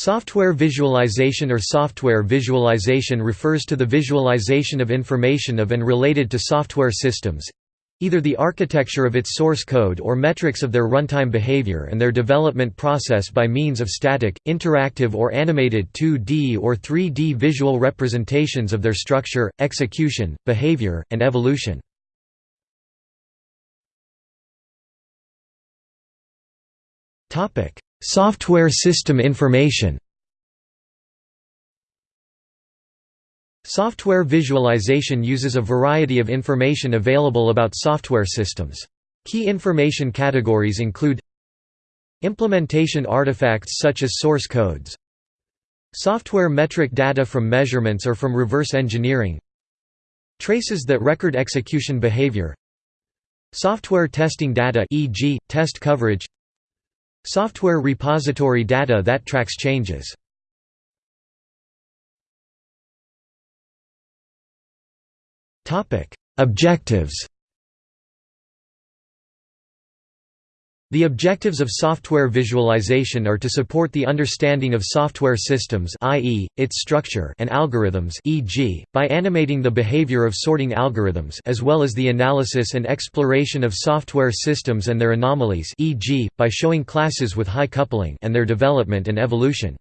Software visualization or software visualization refers to the visualization of information of and related to software systems, either the architecture of its source code or metrics of their runtime behavior and their development process by means of static, interactive or animated 2D or 3D visual representations of their structure, execution, behavior, and evolution. Software system information. Software visualization uses a variety of information available about software systems. Key information categories include Implementation artifacts such as source codes. Software metric data from measurements or from reverse engineering. Traces that record execution behavior. Software testing data e.g., test coverage Software repository data that tracks changes. Objectives The objectives of software visualization are to support the understanding of software systems i.e., its structure and algorithms e.g., by animating the behavior of sorting algorithms as well as the analysis and exploration of software systems and their anomalies e.g., by showing classes with high coupling and their development and evolution.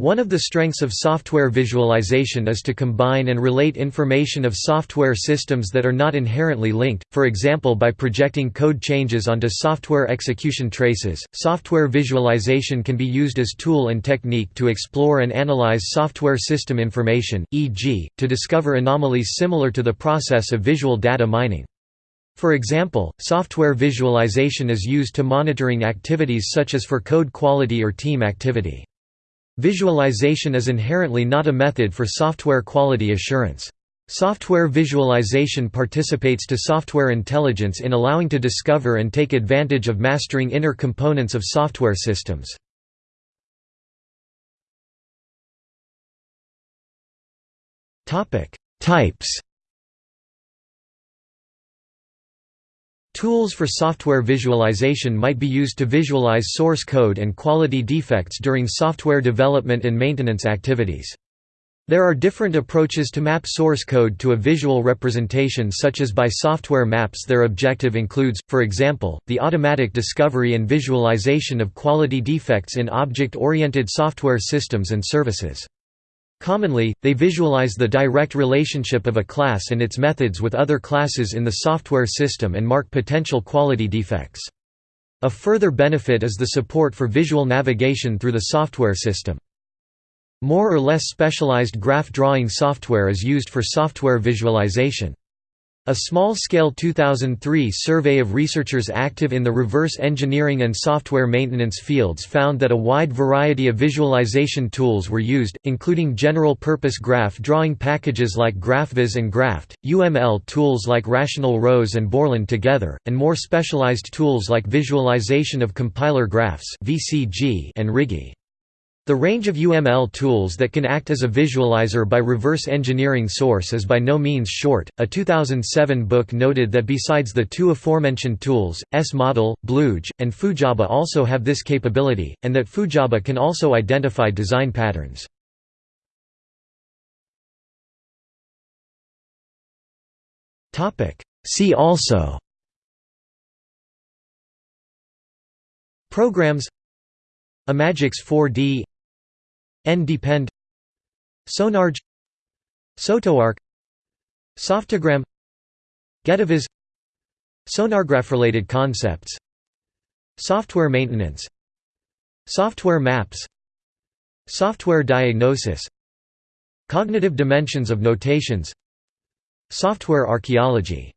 One of the strengths of software visualization is to combine and relate information of software systems that are not inherently linked, for example by projecting code changes onto software execution traces. Software visualization can be used as tool and technique to explore and analyze software system information, e.g., to discover anomalies similar to the process of visual data mining. For example, software visualization is used to monitoring activities such as for code quality or team activity. Visualization is inherently not a method for software quality assurance. Software visualization participates to software intelligence in allowing to discover and take advantage of mastering inner components of software systems. Types Tools for software visualization might be used to visualize source code and quality defects during software development and maintenance activities. There are different approaches to map source code to a visual representation such as by software maps their objective includes, for example, the automatic discovery and visualization of quality defects in object-oriented software systems and services. Commonly, they visualize the direct relationship of a class and its methods with other classes in the software system and mark potential quality defects. A further benefit is the support for visual navigation through the software system. More or less specialized graph drawing software is used for software visualization. A small-scale 2003 survey of researchers active in the reverse engineering and software maintenance fields found that a wide variety of visualization tools were used, including general-purpose graph drawing packages like GraphViz and GraphEd, UML tools like Rational Rose and Borland together, and more specialized tools like visualization of compiler graphs and Rigi. The range of UML tools that can act as a visualizer by reverse engineering source is by no means short. A 2007 book noted that besides the two aforementioned tools, ESS-Model, BlueJ, and Fujaba also have this capability, and that Fujaba can also identify design patterns. See also Programs Imagix 4D NDepend Sonarg Sotoarc Softogram. Getaviz. Sonargraph-related concepts. Software maintenance. Software maps. Software diagnosis. Cognitive dimensions of notations. Software archaeology